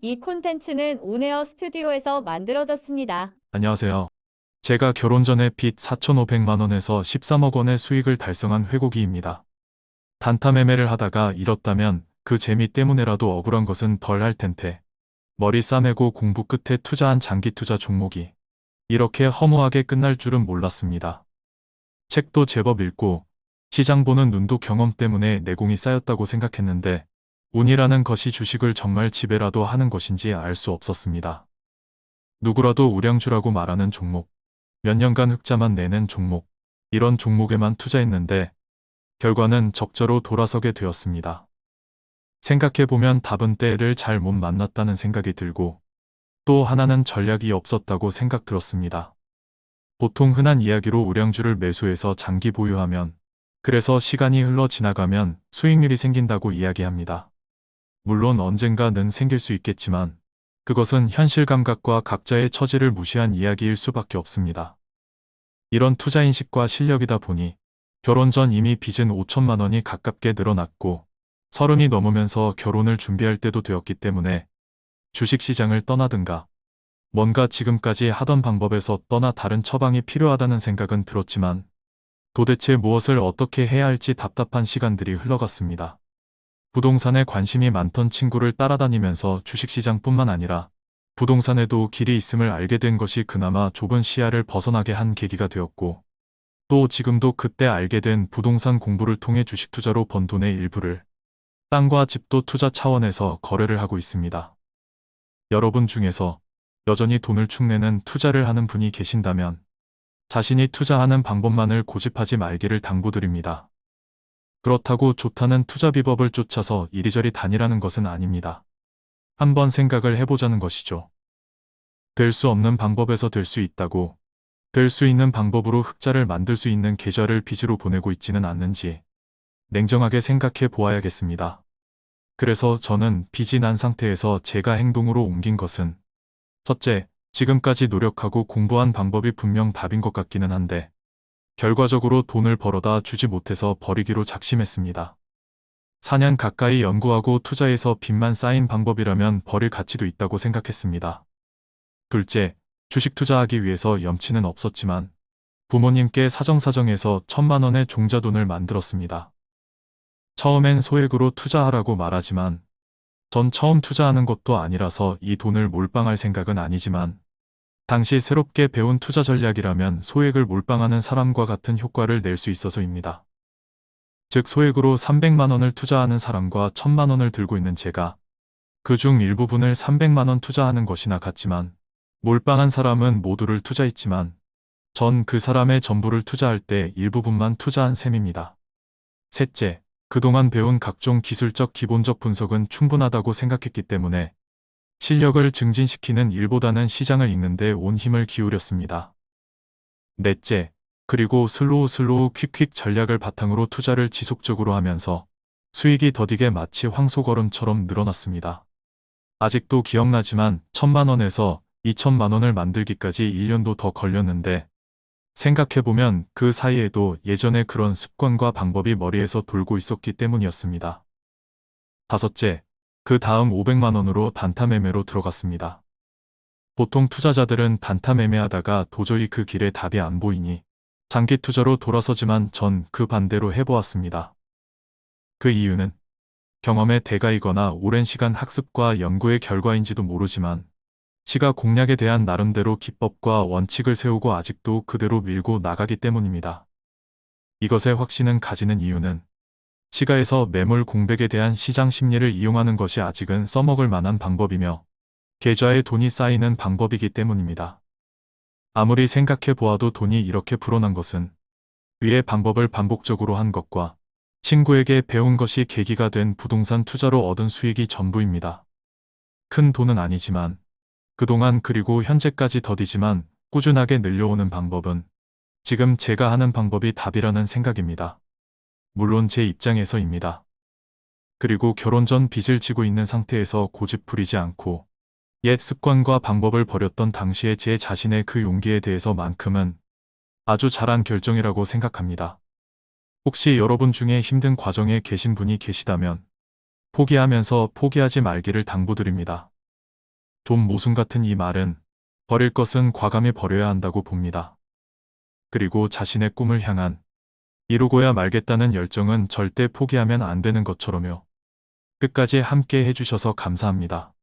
이 콘텐츠는 온에어 스튜디오에서 만들어졌습니다. 안녕하세요. 제가 결혼 전에 빚 4,500만 원에서 13억 원의 수익을 달성한 회고기입니다. 단타 매매를 하다가 잃었다면 그 재미 때문에라도 억울한 것은 덜 할 텐데 머리 싸매고 공부 끝에 투자한 장기 투자 종목이 이렇게 허무하게 끝날 줄은 몰랐습니다. 책도 제법 읽고 시장 보는 눈도 경험 때문에 내공이 쌓였다고 생각했는데 운이라는 것이 주식을 정말 지배라도 하는 것인지 알 수 없었습니다. 누구라도 우량주라고 말하는 종목, 몇 년간 흑자만 내는 종목, 이런 종목에만 투자했는데 결과는 적자로 돌아서게 되었습니다. 생각해보면 답은 때를 잘 못 만났다는 생각이 들고 또 하나는 전략이 없었다고 생각 들었습니다. 보통 흔한 이야기로 우량주를 매수해서 장기 보유하면 그래서 시간이 흘러 지나가면 수익률이 생긴다고 이야기합니다. 물론 언젠가는 생길 수 있겠지만 그것은 현실 감각과 각자의 처지를 무시한 이야기일 수밖에 없습니다. 이런 투자 인식과 실력이다 보니 결혼 전 이미 빚은 5천만 원이 가깝게 늘어났고 서른이 넘으면서 결혼을 준비할 때도 되었기 때문에 주식시장을 떠나든가 뭔가 지금까지 하던 방법에서 떠나 다른 처방이 필요하다는 생각은 들었지만 도대체 무엇을 어떻게 해야 할지 답답한 시간들이 흘러갔습니다. 부동산에 관심이 많던 친구를 따라다니면서 주식시장뿐만 아니라 부동산에도 길이 있음을 알게 된 것이 그나마 좁은 시야를 벗어나게 한 계기가 되었고 또 지금도 그때 알게 된 부동산 공부를 통해 주식 투자로 번 돈의 일부를 땅과 집도 투자 차원에서 거래를 하고 있습니다. 여러분 중에서 여전히 돈을 축내는 투자를 하는 분이 계신다면 자신이 투자하는 방법만을 고집하지 말기를 당부드립니다. 그렇다고 좋다는 투자 비법을 쫓아서 이리저리 다니라는 것은 아닙니다. 한번 생각을 해보자는 것이죠. 될 수 없는 방법에서 될 수 있다고 될 수 있는 방법으로 흑자를 만들 수 있는 계좌를 빚으로 보내고 있지는 않는지 냉정하게 생각해 보아야겠습니다. 그래서 저는 빚이 난 상태에서 제가 행동으로 옮긴 것은 첫째, 지금까지 노력하고 공부한 방법이 분명 답인 것 같기는 한데 결과적으로 돈을 벌어다 주지 못해서 버리기로 작심했습니다. 4년 가까이 연구하고 투자해서 빚만 쌓인 방법이라면 버릴 가치도 있다고 생각했습니다. 둘째, 주식 투자하기 위해서 염치는 없었지만 부모님께 사정사정해서 천만 원의 종자돈을 만들었습니다. 처음엔 소액으로 투자하라고 말하지만 전 처음 투자하는 것도 아니라서 이 돈을 몰빵할 생각은 아니지만 당시 새롭게 배운 투자 전략이라면 소액을 몰빵하는 사람과 같은 효과를 낼 수 있어서입니다. 즉 소액으로 300만 원을 투자하는 사람과 1000만 원을 들고 있는 제가 그 중 일부분을 300만 원 투자하는 것이나 같지만 몰빵한 사람은 모두를 투자했지만 전 그 사람의 전부를 투자할 때 일부분만 투자한 셈입니다. 셋째, 그동안 배운 각종 기술적 기본적 분석은 충분하다고 생각했기 때문에 실력을 증진시키는 일보다는 시장을 읽는데 온 힘을 기울였습니다. 넷째, 그리고 slow slow quick quick 전략을 바탕으로 투자를 지속적으로 하면서 수익이 더디게 마치 황소걸음처럼 늘어났습니다. 아직도 기억나지만 천만 원에서 2천만 원을 만들기까지 1년도 더 걸렸는데 생각해보면 그 사이에도 예전에 그런 습관과 방법이 머리에서 돌고 있었기 때문이었습니다. 다섯째, 그 다음 500만 원으로 단타 매매로 들어갔습니다. 보통 투자자들은 단타 매매하다가 도저히 그 길에 답이 안 보이니 장기 투자로 돌아서지만 전 그 반대로 해보았습니다. 그 이유는 경험의 대가이거나 오랜 시간 학습과 연구의 결과인지도 모르지만 시가 공략에 대한 나름대로 기법과 원칙을 세우고 아직도 그대로 밀고 나가기 때문입니다. 이것의 확신은 가지는 이유는 시가에서 매물 공백에 대한 시장 심리를 이용하는 것이 아직은 써먹을 만한 방법이며 계좌에 돈이 쌓이는 방법이기 때문입니다. 아무리 생각해 보아도 돈이 이렇게 불어난 것은 위의 방법을 반복적으로 한 것과 친구에게 배운 것이 계기가 된 부동산 투자로 얻은 수익이 전부입니다. 큰 돈은 아니지만 그동안 그리고 현재까지 더디지만 꾸준하게 늘려오는 방법은 지금 제가 하는 방법이 답이라는 생각입니다. 물론 제 입장에서입니다. 그리고 결혼 전 빚을 지고 있는 상태에서 고집 부리지 않고 옛 습관과 방법을 버렸던 당시의 제 자신의 그 용기에 대해서만큼은 아주 잘한 결정이라고 생각합니다. 혹시 여러분 중에 힘든 과정에 계신 분이 계시다면 포기하면서 포기하지 말기를 당부드립니다. 좀 모순 같은 이 말은 버릴 것은 과감히 버려야 한다고 봅니다. 그리고 자신의 꿈을 향한 이루고야 말겠다는 열정은 절대 포기하면 안 되는 것처럼요. 끝까지 함께 해주셔서 감사합니다.